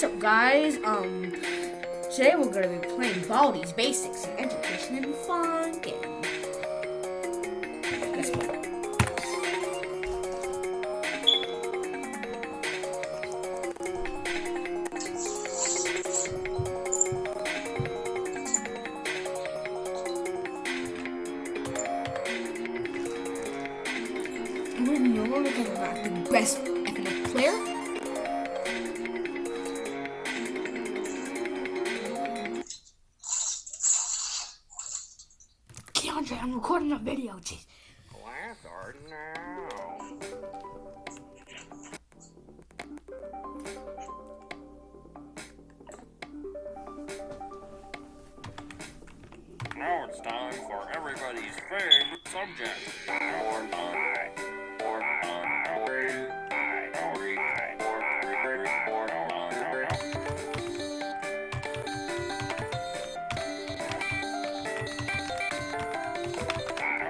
what's up guys? Um, today we're gonna be playing Baldi's Basics, an education and fun game. Let's go. We're no longer talking about the best economic player. I'm recording a video. Jeez. Class art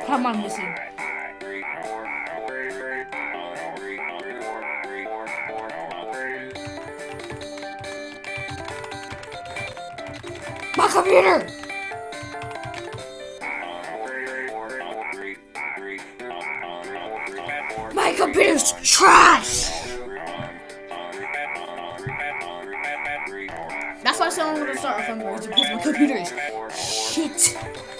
Come on, Missy. My computer! My computer's trash! That's why I'm gonna start from words because my computer is shit.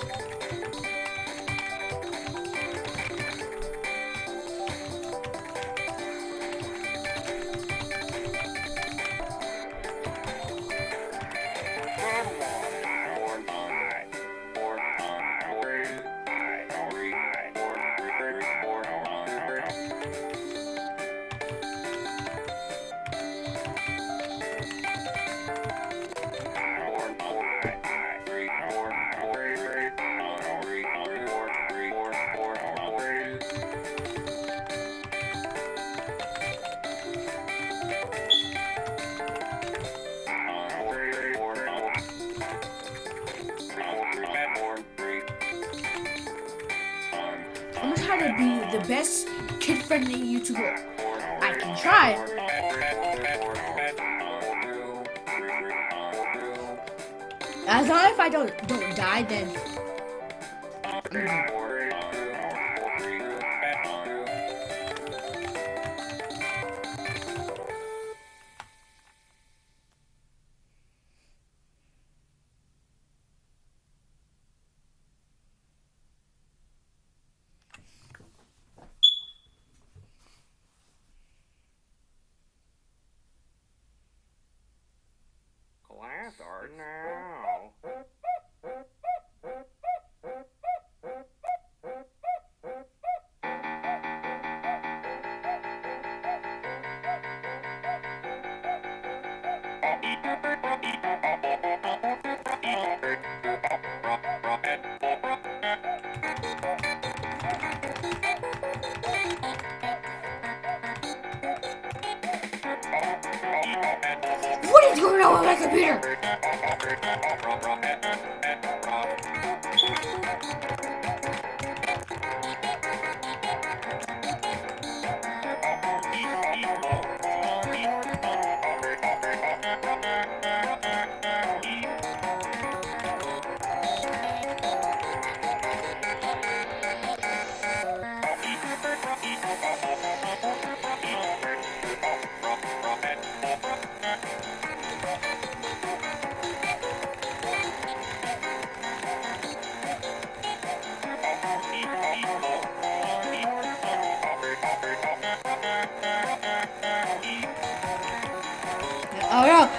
To be the best kid-friendly YouTuber I can try. As long as I don't don't die, then Class what is going on with my computer? Oh no!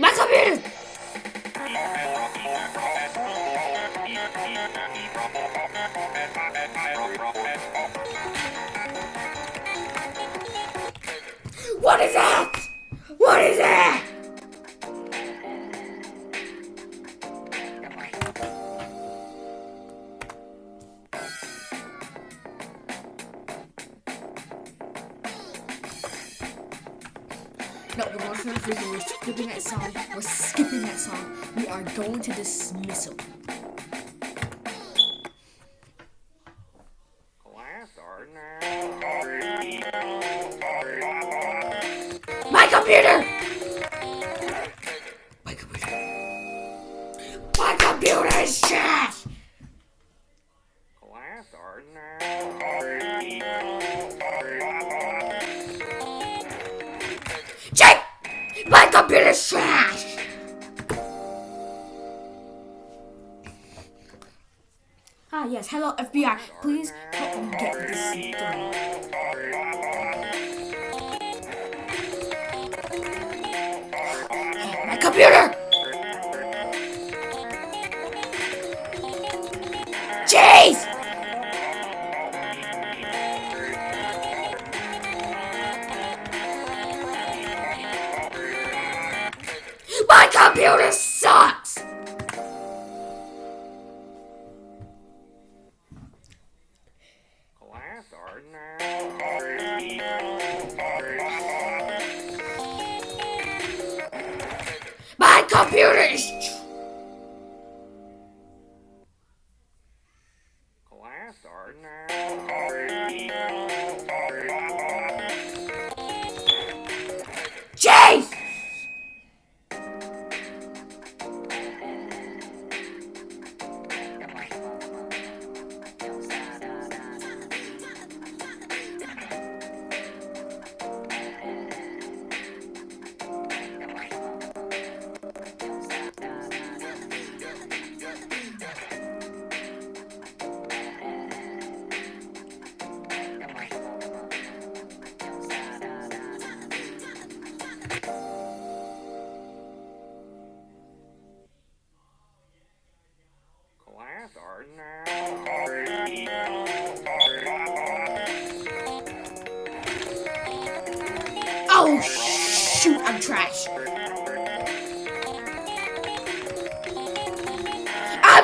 ¡Vas a ver! No, we're going to the We're skipping that song. We're skipping that song. We are going to dismissal. Computer is trash! Ah, yes. Hello, FBI. Please help me get this done. Class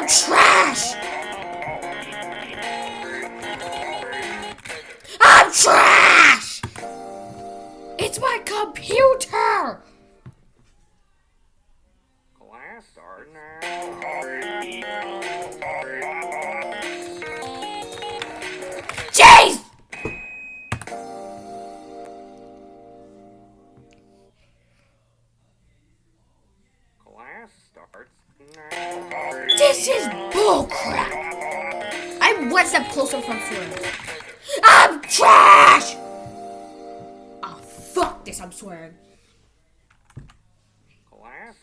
trash! This is bullcrap! I'm one step closer from swearing. I'm trash! Oh, fuck this, I'm swearing. Class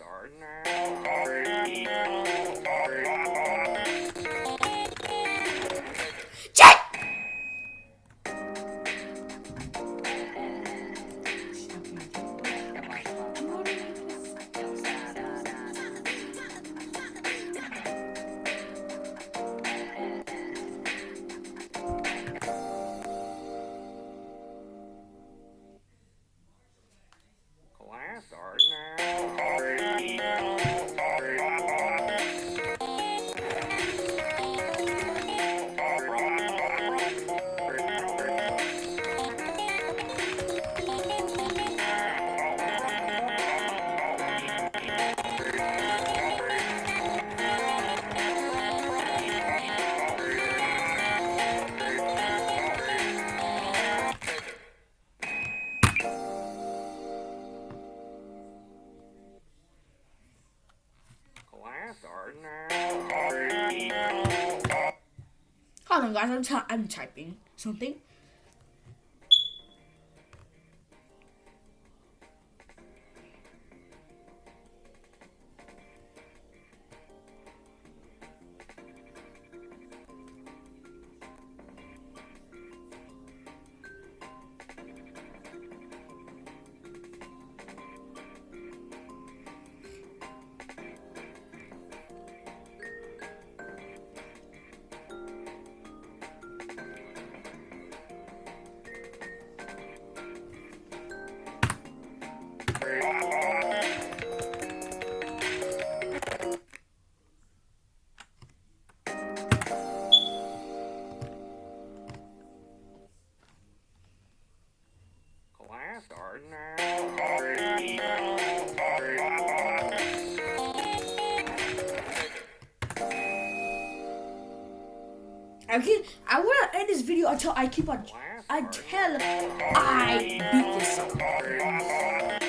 Hold on, guys. I'm, I'm typing something. Can I wanna end this video until I keep on until I beat this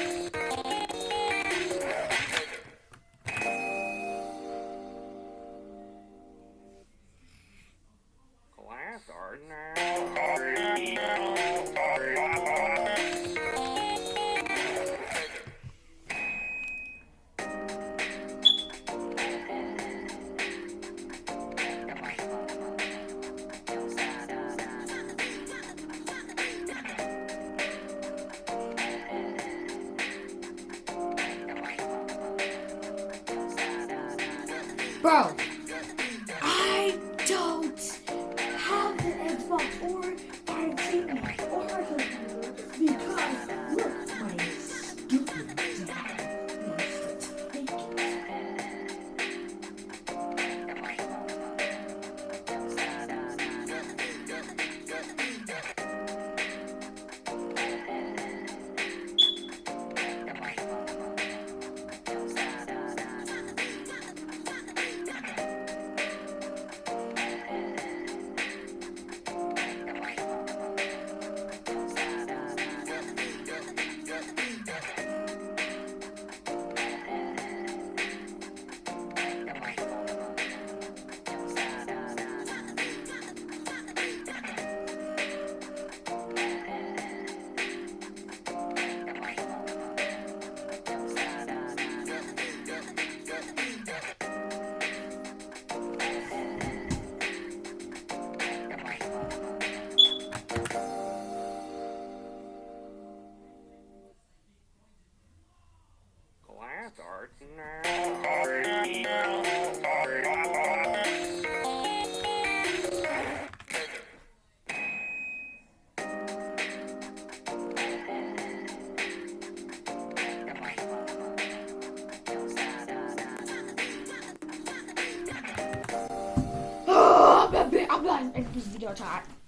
bad. I'm bad.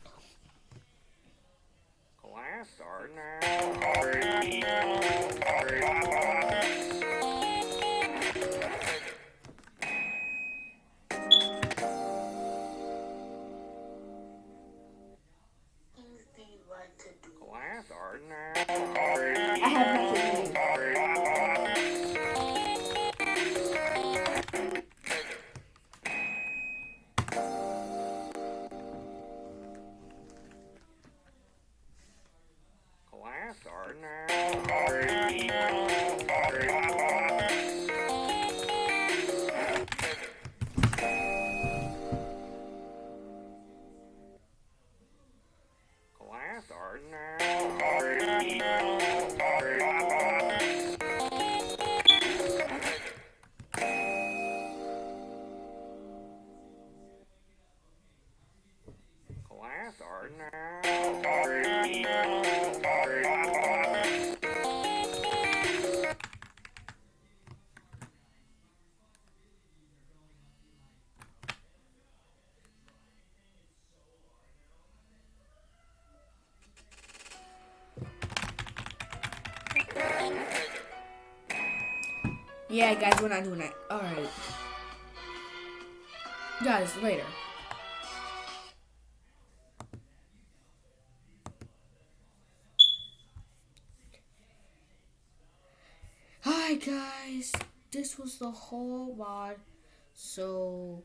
Yeah, guys, we're not doing that. Alright. Guys, later. Hi, guys. This was the whole mod. So,